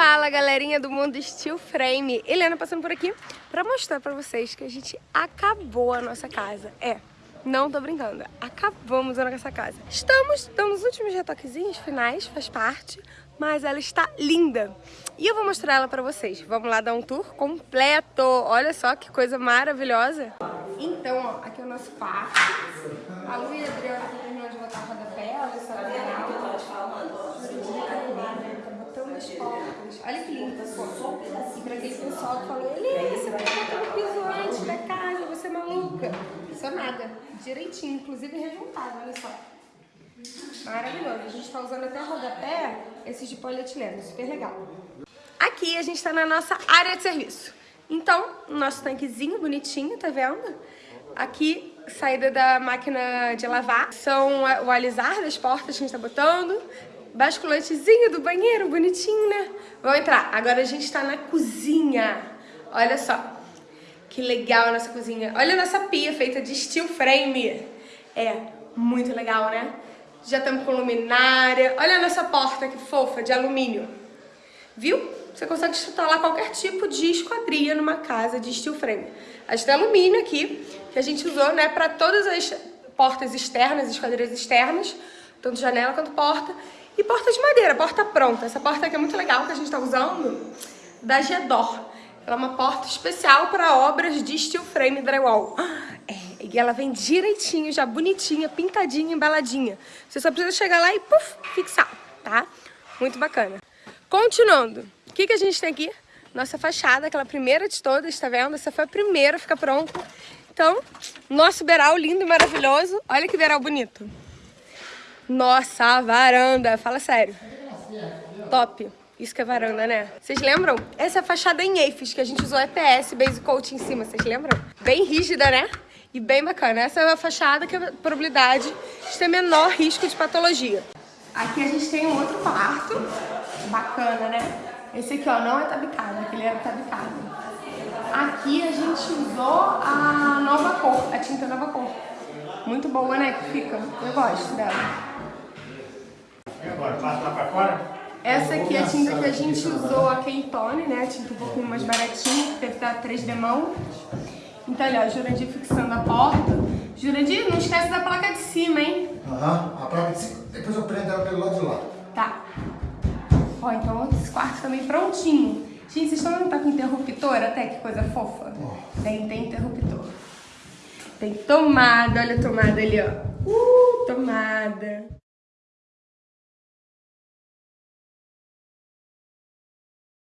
Fala galerinha do mundo Steel Frame, Helena passando por aqui pra mostrar pra vocês que a gente acabou a nossa casa. É, não tô brincando, acabamos a nossa casa. Estamos dando os últimos retoquezinhos finais, faz parte, mas ela está linda. E eu vou mostrar ela pra vocês. Vamos lá dar um tour completo. Olha só que coisa maravilhosa. Então, ó, aqui é o nosso quarto. A Lu e a Adriana terminando de botar a rodapé, olha só que legal. Tá botando as portas. Olha que lindo, pessoal. E pra aquele pessoal que falou, você vai botar no piso antes da casa, você é maluca. Isso é nada. Direitinho, inclusive rejuntado, olha só. Maravilhoso. A gente tá usando até rodapé, esses de polietileno, super legal. Aqui a gente tá na nossa área de serviço. Então, nosso tanquezinho bonitinho, tá vendo? Aqui, saída da máquina de lavar. São o alisar das portas que a gente tá botando. Basculantezinho do banheiro, bonitinho, né? Vamos entrar. Agora a gente tá na cozinha. Olha só. Que legal a nossa cozinha. Olha a nossa pia feita de steel frame. É, muito legal, né? Já estamos com luminária. Olha a nossa porta que fofa, de alumínio. Viu? Você consegue instalar qualquer tipo de esquadria numa casa de steel frame. A gente tem alumínio aqui, que a gente usou né, para todas as portas externas, esquadrias externas, tanto janela quanto porta. E porta de madeira, porta pronta. Essa porta aqui é muito legal, que a gente está usando, da Gedor. Ela é uma porta especial para obras de steel frame drywall. É, e ela vem direitinho, já bonitinha, pintadinha, embaladinha. Você só precisa chegar lá e puff, fixar, tá? Muito bacana. Continuando, o que, que a gente tem aqui? Nossa fachada, aquela primeira de todas, tá vendo? Essa foi a primeira a ficar pronta. Então, nosso beral lindo e maravilhoso. Olha que beral bonito. Nossa, a varanda, fala sério. Top. Isso que é varanda, né? Vocês lembram? Essa é a fachada em EIFES, que a gente usou EPS, Base Coat em cima, vocês lembram? Bem rígida, né? E bem bacana. Essa é a fachada que a probabilidade de ter menor risco de patologia. Aqui a gente tem um outro quarto, bacana, né? Esse aqui, ó, não é tabicado, aquele era tabicado. Aqui a gente usou a nova cor, a tinta nova cor. Muito boa, né, que fica. Eu gosto dela. E agora, passa lá pra fora? Essa aqui é a tinta que a gente usou, a Kentone, né? A tinta um pouquinho mais baratinha, que deve dar 3 demão. Então, olha, ó, Jurandir fixando a porta. Jurandir, não esquece da placa de cima, hein? Aham, a placa de cima. Depois eu prendo ela pelo lado de lá. Tá. Ó, então esse quarto também prontinho. Gente, vocês estão vendo que tá com interruptor até? Que coisa fofa. Oh. Tem, tem interruptor. Tem tomada, olha a tomada ali, ó. Uh, tomada.